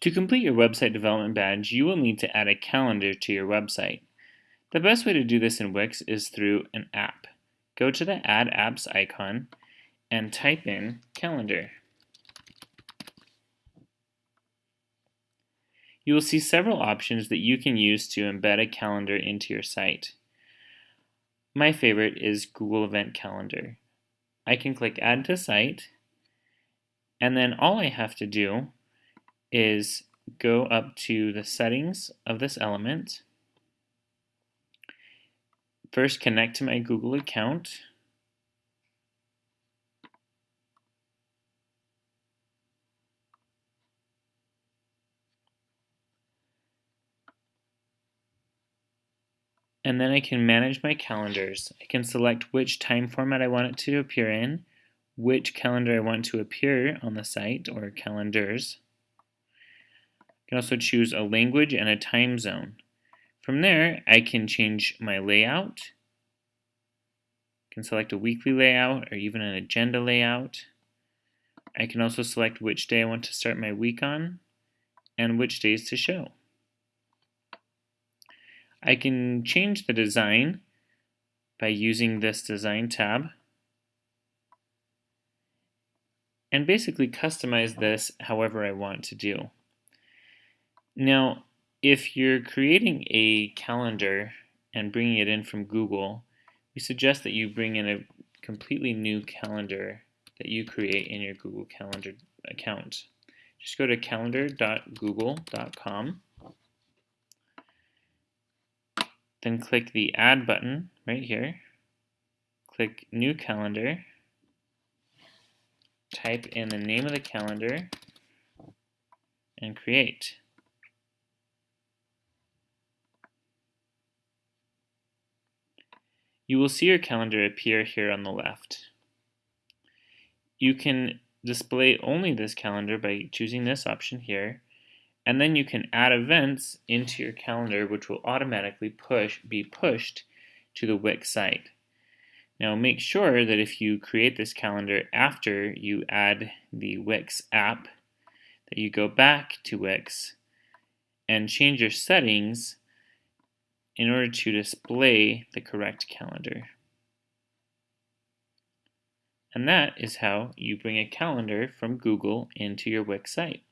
To complete your website development badge, you will need to add a calendar to your website. The best way to do this in Wix is through an app. Go to the Add Apps icon and type in Calendar. You will see several options that you can use to embed a calendar into your site. My favorite is Google Event Calendar. I can click Add to Site, and then all I have to do is go up to the settings of this element, first connect to my Google account, and then I can manage my calendars. I can select which time format I want it to appear in, which calendar I want to appear on the site, or calendars. I can also choose a language and a time zone. From there, I can change my layout. I can select a weekly layout or even an agenda layout. I can also select which day I want to start my week on and which days to show. I can change the design by using this design tab and basically customize this however I want to do. Now, if you're creating a calendar and bringing it in from Google, we suggest that you bring in a completely new calendar that you create in your Google Calendar account. Just go to calendar.google.com Then click the Add button right here. Click New Calendar. Type in the name of the calendar and create. You will see your calendar appear here on the left. You can display only this calendar by choosing this option here and then you can add events into your calendar which will automatically push be pushed to the Wix site. Now make sure that if you create this calendar after you add the Wix app that you go back to Wix and change your settings in order to display the correct calendar. And that is how you bring a calendar from Google into your Wix site.